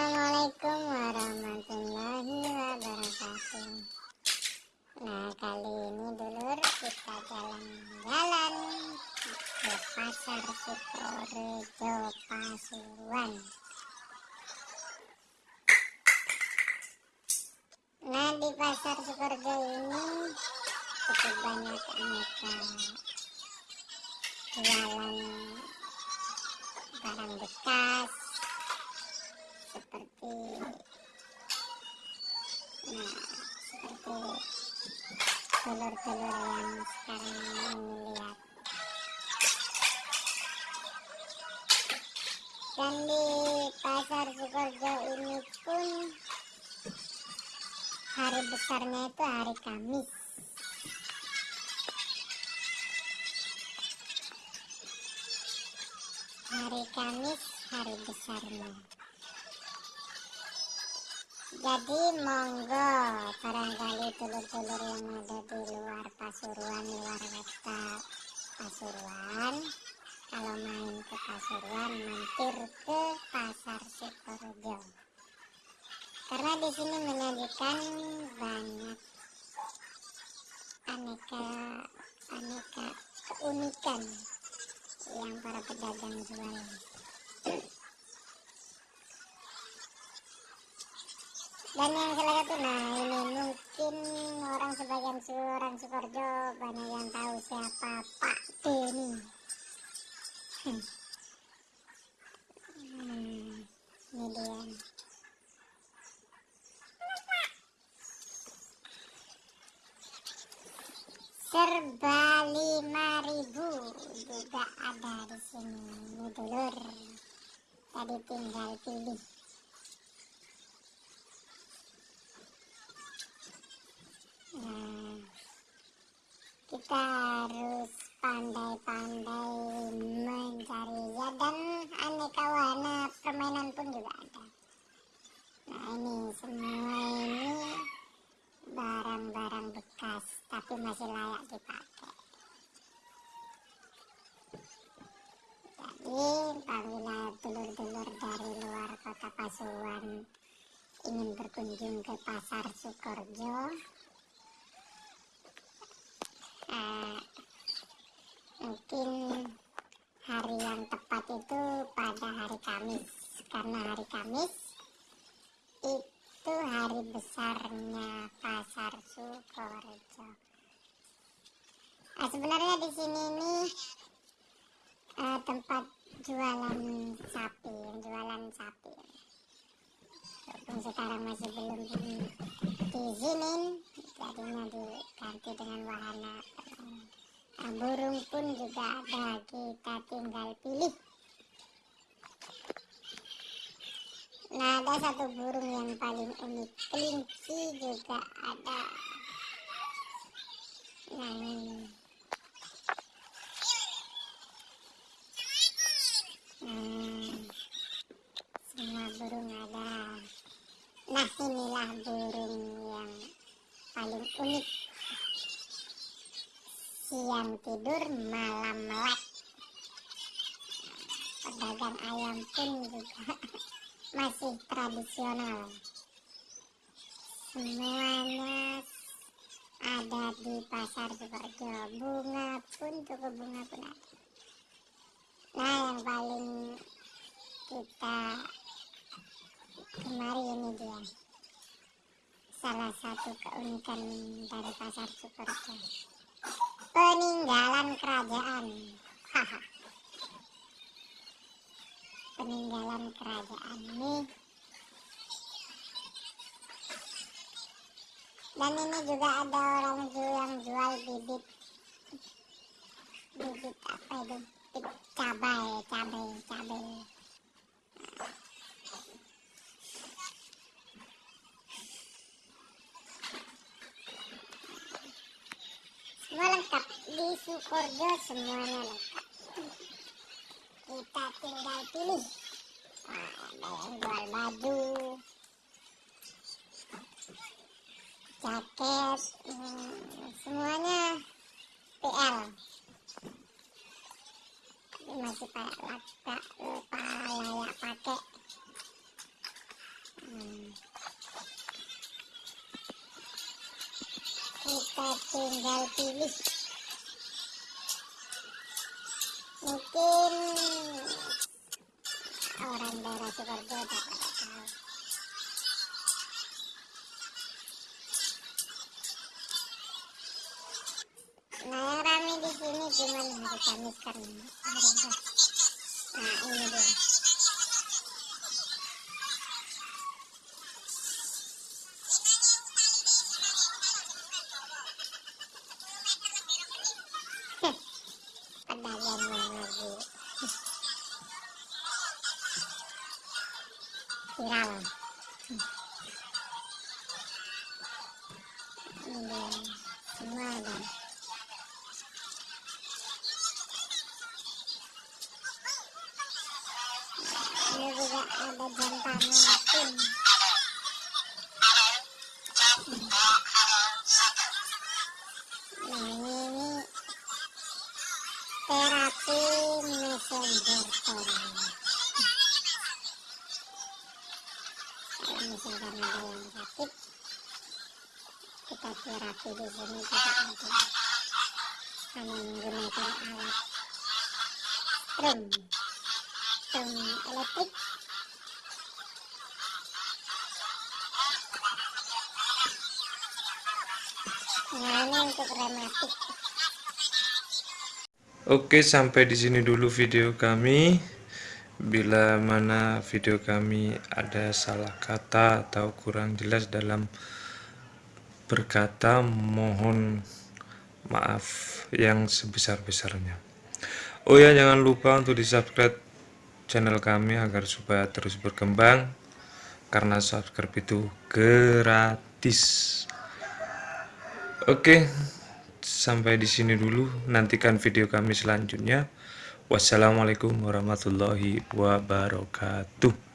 Assalamualaikum warahmatullahi wabarakatuh. Nah kali ini dulur kita jalan-jalan ke pasar Sukorejo Pasuruan Nah di pasar Sukorejo ini cukup banyak aneka jualan barang bekas telur-telur yang sekarang ini lihat. Dan di pasar Sukorejo ini pun hari besarnya itu hari Kamis. Hari Kamis hari besarnya jadi monggo barangkali telur-telur yang ada di luar Pasuruan luar kota Pasuruan. Kalau main ke Pasuruan mampir ke pasar Sukorejo karena di sini menyajikan banyak aneka aneka keunikan yang para pedagang jual dan yang satu nah ini mungkin orang sebagian orang Sukorjo banyak yang tahu siapa Pak Denny hmm, ini dia. Serba lima ribu juga ada di sini. Ini dulur. Tadi tinggal pilih kita harus pandai-pandai mencari ya dan aneka warna permainan pun juga ada. Nah ini semua ini barang-barang bekas tapi masih layak dipakai. Jadi apabila telur-telur dari luar kota Pasuruan ingin berkunjung ke pasar Sukorjo eh, mungkin hari yang tepat itu pada hari Kamis karena hari Kamis itu hari besarnya pasar Sukorejo. Nah, sebenarnya di sini ini uh, tempat jualan sapi, jualan sapi. Walaupun sekarang masih belum diizinin, jadinya diganti dengan wahana. Nah, burung pun juga ada, kita tinggal pilih. Nah, ada satu burung yang paling unik, kelinci juga ada. Nah, ini. Hmm, semua burung ada. Nah, inilah burung yang paling unik. Siang tidur, malam melek. Pedagang ayam pun juga masih tradisional. Semuanya ada di pasar Sukorejo bunga pun toko bunga pun ada. Nah yang paling kita kemari ini dia. Salah satu keunikan dari pasar Sukorejo peninggalan kerajaan. Peninggalan kerajaan ini. Dan ini juga ada orang yang jual bibit. Bibit apa itu? Cabai cabai cabai semua lengkap. Di Sukorjo semuanya lengkap. Kita tinggal pilih. Ada yang jual baju jaket hmm, semuanya PL tapi masih kayak kita tinggal pilih. Mungkin orang daerah Sukarjo tak pada tahu nah yang rame di sini cuma hari Kamis karena hari Kamis nah ini dia. Yang lagi viral ini semua ada ini juga ada jantannya misalkan ada yang sakit kita terapi di sini juga ada hanya menggunakan alat string string elektrik nah ini untuk rematik Oke, sampai di sini dulu video kami. Bila mana video kami ada salah kata atau kurang jelas dalam berkata, mohon maaf yang sebesar-besarnya. Oh ya, jangan lupa untuk di-subscribe channel kami agar supaya terus berkembang karena subscribe itu gratis. Oke, sampai di sini dulu. Nantikan video kami selanjutnya. Wassalamualaikum warahmatullahi wabarakatuh.